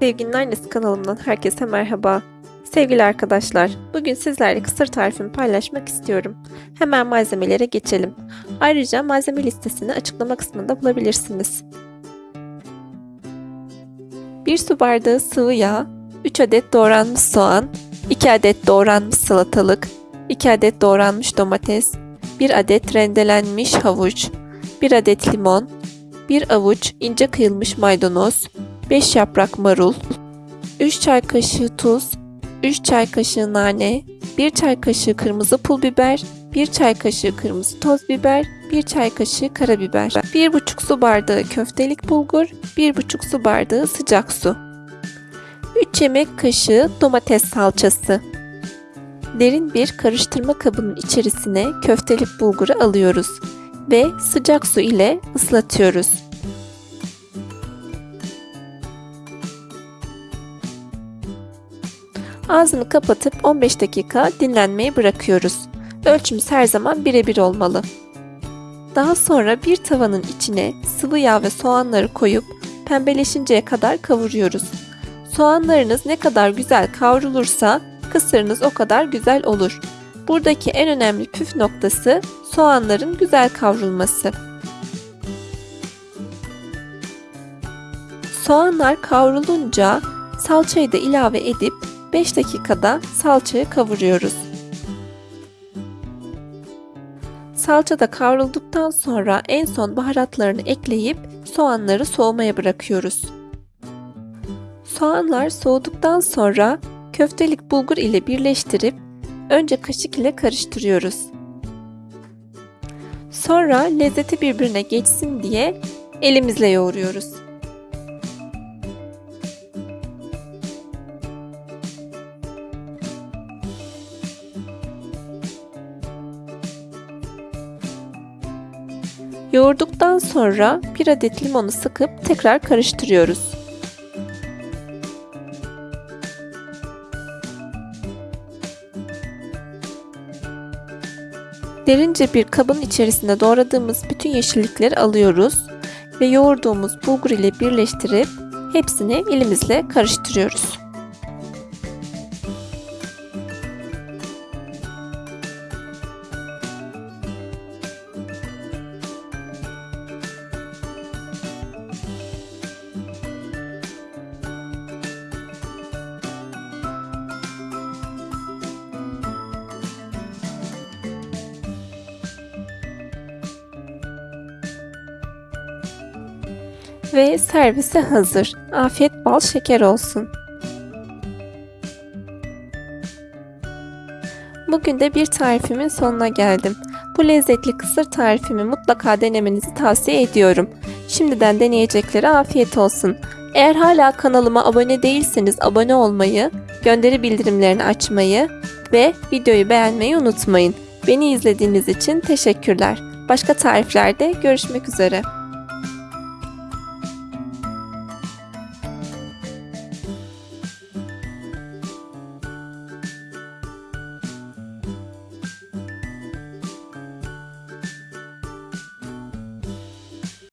Sevginin Annesi kanalımdan herkese merhaba. Sevgili arkadaşlar, bugün sizlerle kısır tarifimi paylaşmak istiyorum. Hemen malzemelere geçelim. Ayrıca malzeme listesini açıklama kısmında bulabilirsiniz. 1 su bardağı sıvı yağ, 3 adet doğranmış soğan, 2 adet doğranmış salatalık, 2 adet doğranmış domates, 1 adet rendelenmiş havuç, 1 adet limon, 1 avuç ince kıyılmış maydanoz, 5 yaprak marul, 3 çay kaşığı tuz, 3 çay kaşığı nane, 1 çay kaşığı kırmızı pul biber, 1 çay kaşığı kırmızı toz biber, 1 çay kaşığı karabiber, 1,5 su bardağı köftelik bulgur, 1,5 su bardağı sıcak su. 3 yemek kaşığı domates salçası. Derin bir karıştırma kabının içerisine köftelik bulguru alıyoruz ve sıcak su ile ıslatıyoruz. Ağzını kapatıp 15 dakika dinlenmeye bırakıyoruz. Ölçümüz her zaman birebir olmalı. Daha sonra bir tavanın içine sıvı yağ ve soğanları koyup pembeleşinceye kadar kavuruyoruz. Soğanlarınız ne kadar güzel kavrulursa kısırınız o kadar güzel olur. Buradaki en önemli püf noktası soğanların güzel kavrulması. Soğanlar kavrulunca salçayı da ilave edip 5 dakikada salçayı kavuruyoruz. Salça da kavrulduktan sonra en son baharatlarını ekleyip soğanları soğumaya bırakıyoruz. Soğanlar soğuduktan sonra köftelik bulgur ile birleştirip önce kaşık ile karıştırıyoruz. Sonra lezzeti birbirine geçsin diye elimizle yoğuruyoruz. Yoğurduktan sonra bir adet limonu sıkıp tekrar karıştırıyoruz. Derince bir kabın içerisine doğradığımız bütün yeşillikleri alıyoruz ve yoğurduğumuz bulgur ile birleştirip hepsini elimizle karıştırıyoruz. Ve servise hazır. Afiyet bal şeker olsun. Bugün de bir tarifimin sonuna geldim. Bu lezzetli kısır tarifimi mutlaka denemenizi tavsiye ediyorum. Şimdiden deneyeceklere afiyet olsun. Eğer hala kanalıma abone değilseniz abone olmayı, gönderi bildirimlerini açmayı ve videoyu beğenmeyi unutmayın. Beni izlediğiniz için teşekkürler. Başka tariflerde görüşmek üzere.